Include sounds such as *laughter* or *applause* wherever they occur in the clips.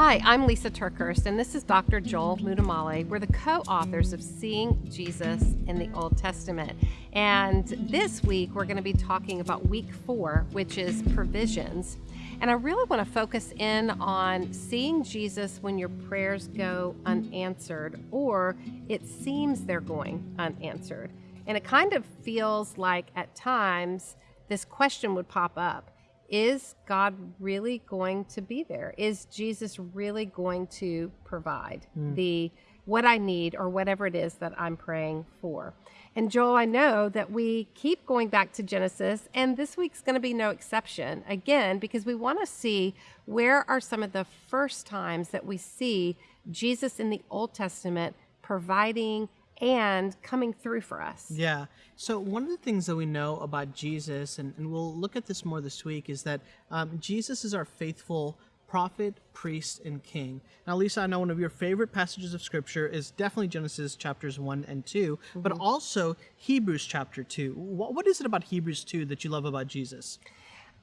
Hi, I'm Lisa TerKeurst, and this is Dr. Joel Muddamalle. We're the co authors of Seeing Jesus in the Old Testament. And this week, we're going to be talking about week four, which is provisions. And I really want to focus in on seeing Jesus when your prayers go unanswered, or it seems they're going unanswered. And it kind of feels like at times this question would pop up is God really going to be there? Is Jesus really going to provide mm. the what I need or whatever it is that I'm praying for? And Joel, I know that we keep going back to Genesis, and this week's going to be no exception again because we want to see where are some of the first times that we see Jesus in the Old Testament providing and coming through for us. Yeah. So, one of the things that we know about Jesus, and, and we'll look at this more this week, is that um, Jesus is our faithful prophet, priest, and king. Now, Lisa, I know one of your favorite passages of scripture is definitely Genesis chapters 1 and 2, mm-hmm. but also Hebrews chapter 2. What, what is it about Hebrews 2 that you love about Jesus?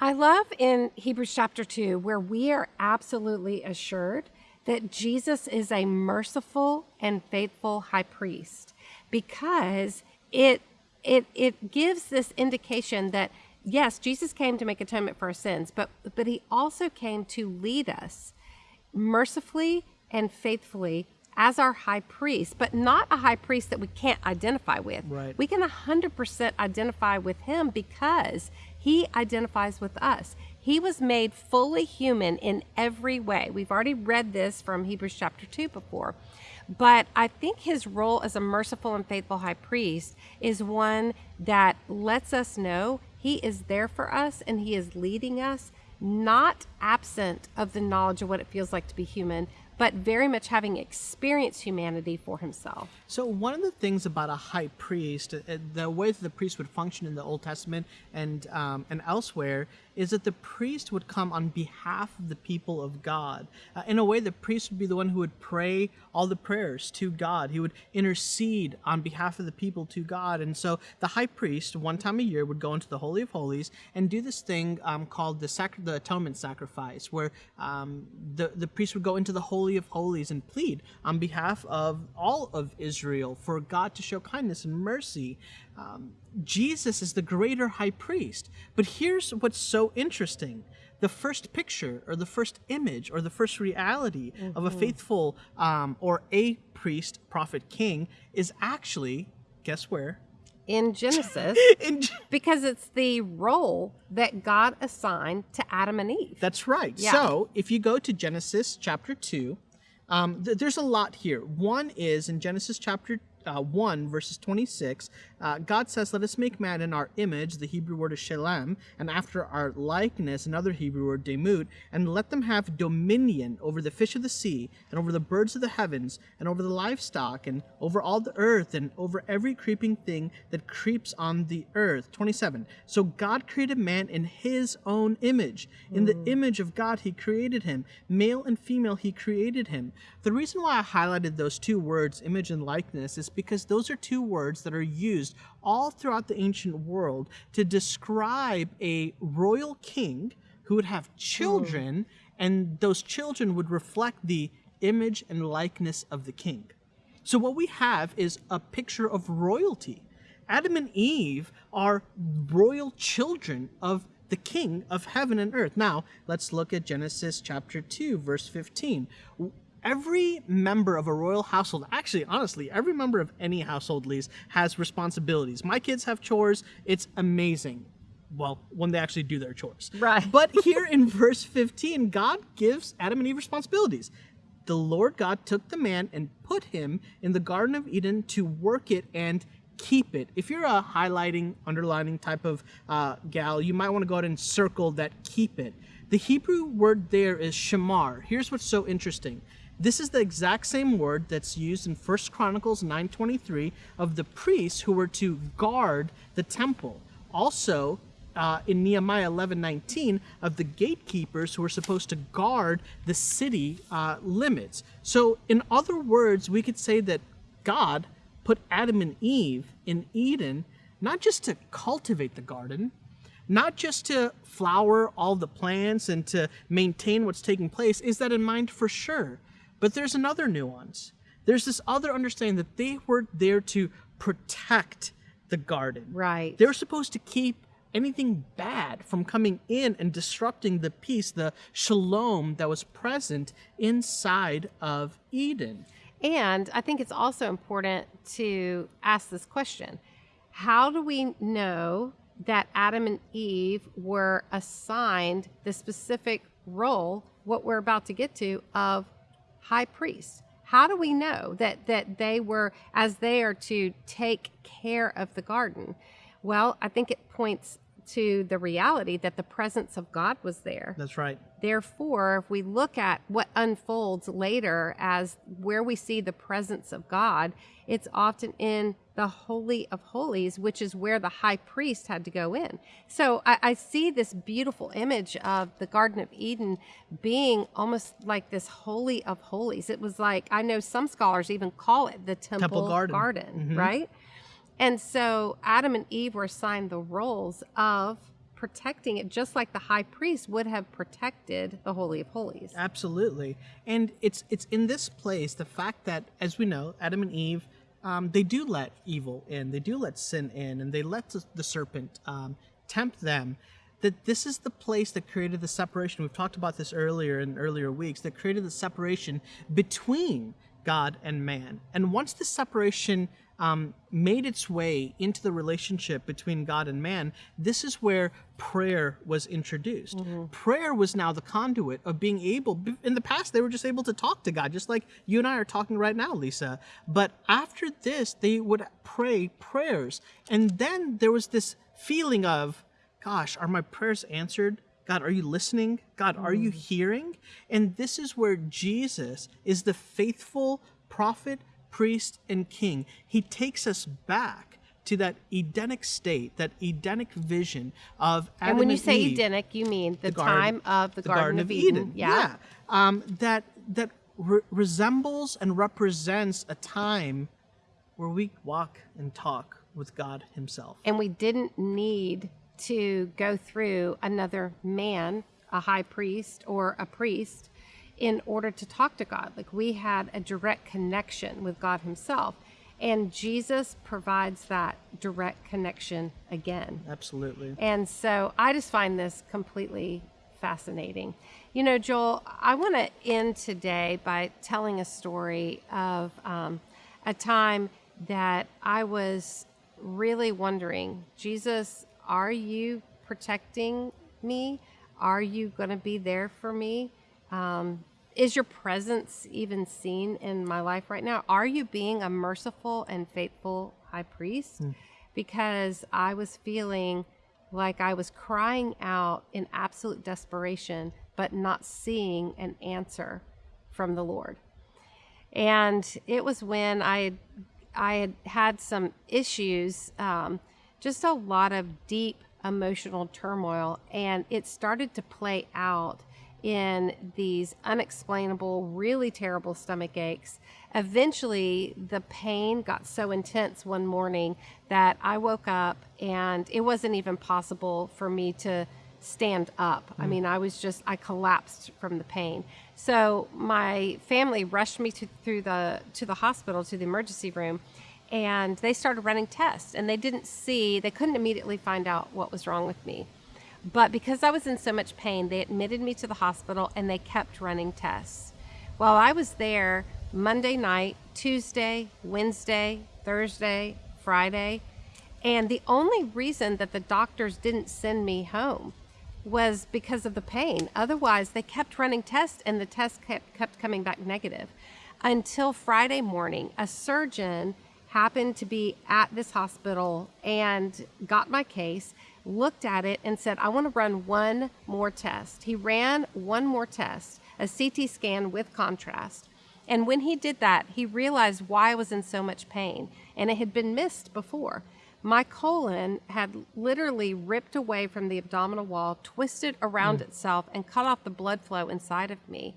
I love in Hebrews chapter 2 where we are absolutely assured that Jesus is a merciful and faithful high priest because it it it gives this indication that yes, Jesus came to make atonement for our sins, but but he also came to lead us mercifully and faithfully as our high priest, but not a high priest that we can't identify with. Right. We can 100% identify with him because he identifies with us. He was made fully human in every way. We've already read this from Hebrews chapter 2 before. But I think his role as a merciful and faithful high priest is one that lets us know he is there for us and he is leading us, not absent of the knowledge of what it feels like to be human, but very much having experienced humanity for himself. So, one of the things about a high priest, uh, the way that the priest would function in the Old Testament and um, and elsewhere, is that the priest would come on behalf of the people of God. Uh, in a way, the priest would be the one who would pray all the prayers to God. He would intercede on behalf of the people to God. And so the high priest, one time a year, would go into the Holy of Holies and do this thing um, called the, the atonement sacrifice, where um, the, the priest would go into the Holy of Holies and plead on behalf of all of Israel for God to show kindness and mercy um, Jesus is the greater high priest. But here's what's so interesting the first picture or the first image or the first reality mm-hmm. of a mm-hmm. faithful um, or a priest, prophet, king is actually, guess where? In Genesis, *laughs* in, because it's the role that God assigned to Adam and Eve. That's right. Yeah. So if you go to Genesis chapter 2, um, th- there's a lot here. One is in Genesis chapter uh, 1, verses 26, uh, God says, Let us make man in our image, the Hebrew word is shalem, and after our likeness, another Hebrew word, demut, and let them have dominion over the fish of the sea, and over the birds of the heavens, and over the livestock, and over all the earth, and over every creeping thing that creeps on the earth. 27. So God created man in his own image. In the mm. image of God, he created him. Male and female, he created him. The reason why I highlighted those two words, image and likeness, is because those are two words that are used all throughout the ancient world to describe a royal king who would have children, mm. and those children would reflect the image and likeness of the king. So, what we have is a picture of royalty. Adam and Eve are royal children of the king of heaven and earth. Now, let's look at Genesis chapter 2, verse 15 every member of a royal household, actually, honestly, every member of any household, least has responsibilities. My kids have chores. It's amazing. Well, when they actually do their chores. Right. But *laughs* here in verse 15, God gives Adam and Eve responsibilities. The Lord God took the man and put him in the Garden of Eden to work it and keep it. If you're a highlighting, underlining type of uh, gal, you might want to go ahead and circle that keep it. The Hebrew word there is shamar. Here's what's so interesting. This is the exact same word that's used in 1 Chronicles 9:23 of the priests who were to guard the temple. Also, uh, in Nehemiah 11:19 of the gatekeepers who were supposed to guard the city uh, limits. So, in other words, we could say that God put Adam and Eve in Eden not just to cultivate the garden, not just to flower all the plants and to maintain what's taking place, is that in mind for sure. But there's another nuance. There's this other understanding that they were there to protect the garden. Right. They're supposed to keep anything bad from coming in and disrupting the peace, the shalom that was present inside of Eden. And I think it's also important to ask this question How do we know that Adam and Eve were assigned the specific role, what we're about to get to, of high priest? How do we know that, that they were, as they are to take care of the garden? Well, I think it points to the reality that the presence of God was there. That's right. Therefore, if we look at what unfolds later as where we see the presence of God, it's often in the Holy of Holies, which is where the high priest had to go in. So I, I, see this beautiful image of the Garden of Eden being almost like this Holy of Holies. It was like, I know some scholars even call it the Temple, Temple Garden, garden mm-hmm. right? And so Adam and Eve were assigned the roles of protecting it just like the high priest would have protected the holy of holies. Absolutely. And it's it's in this place the fact that as we know Adam and Eve um, they do let evil in, they do let sin in, and they let the, serpent um, tempt them. That this is the place that created the separation. We've talked about this earlier in earlier weeks. That created the separation between God and man. And once the separation um, made its way into the relationship between God and man, this is where prayer was introduced. Mm-hmm. Prayer was now the conduit of being able, in the past, they were just able to talk to God, just like you and I are talking right now, Lisa. But after this, they would pray prayers. And then there was this feeling of, gosh, are my prayers answered? God, are you listening? God, are you mm. hearing? And this is where Jesus is the faithful prophet, priest, and king. He takes us back to that Edenic state, that Edenic vision of Adam And when you and say Eve, Edenic, you mean the, the garden- time of the, the Garden, of Eden. Yeah, Um, that that re- resembles and represents a time where we walk and talk with God Himself. And we didn't need to go through another man, a high priest or a priest, in order to talk to God. Like we had a direct connection with God Himself. And Jesus provides that direct connection again. Absolutely. And so I just find this completely fascinating. You know, Joel, I want to end today by telling a story of um, a time that I was really wondering Jesus, are you protecting me? Are you going to be there for me? Um, is your presence even seen in my life right now? Are you being a merciful and faithful high priest? Mm. Because I was feeling like I was crying out in absolute desperation, but not seeing an answer from the Lord. And it was when I had, I had had some issues, um, just a lot of deep emotional turmoil, and it started to play out in these unexplainable, really terrible stomach aches. Eventually, the pain got so intense one morning that I woke up and it wasn't even possible for me to stand up. Mm. I mean, I was just, I collapsed from the pain. So my family rushed me to, through the, to the hospital, to the emergency room, and they started running tests and they didn't see, they couldn't immediately find out what was wrong with me. But because I was in so much pain, they admitted me to the hospital and they kept running tests. While I was there Monday night, Tuesday, Wednesday, Thursday, Friday, and the only reason that the doctors didn't send me home was because of the pain. Otherwise, they kept running tests and the tests kept, kept coming back negative. Until Friday morning, a surgeon happened to be at this hospital and got my case looked at it and said, I want to run one more test. He ran one more test, a CT scan with contrast. And when he did that, he realized why I was in so much pain, and it had been missed before. My colon had literally ripped away from the abdominal wall, twisted around mm. itself, and cut off the blood flow inside of me.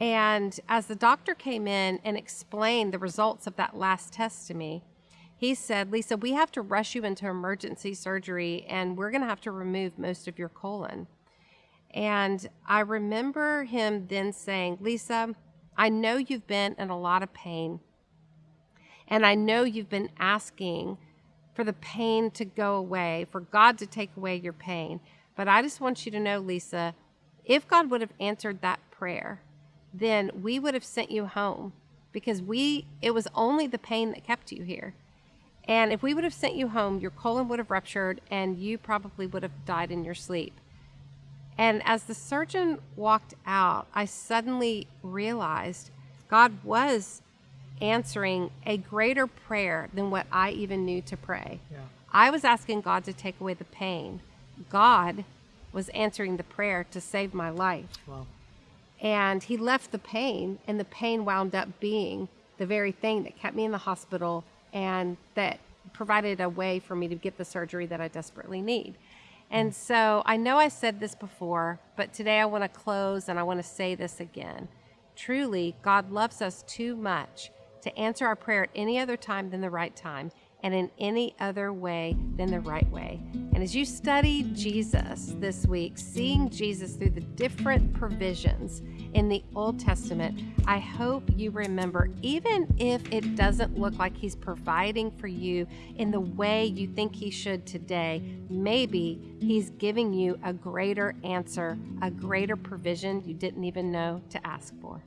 And as the doctor came in and explained the results of that last test to me, he said, Lisa, we have to rush you into emergency surgery and we're going to have to remove most of your colon. And I remember him then saying, Lisa, I know you've been in a lot of pain. And I know you've been asking for the pain to go away, for God to take away your pain. But I just want you to know, Lisa, if God would have answered that prayer, then we would have sent you home because we it was only the pain that kept you here. And if we would have sent you home, your colon would have ruptured and you probably would have died in your sleep. And as the surgeon walked out, I suddenly realized God was answering a greater prayer than what I even knew to pray. Yeah. I was asking God to take away the pain. God was answering the prayer to save my life. Wow. And he left the pain, and the pain wound up being the very thing that kept me in the hospital and that provided a way for me to get the surgery that I desperately need. And mm. so I know I said this before, but today I want to close and I want to say this again. Truly, God loves us too much to answer our prayer at any other time than the right time and in any other way than the right way. And as you study Jesus this week, seeing Jesus through the different provisions in the Old Testament, I hope you remember, even if it doesn't look like He's providing for you in the way you think He should today, maybe He's giving you a greater answer, a greater provision you didn't even know to ask for.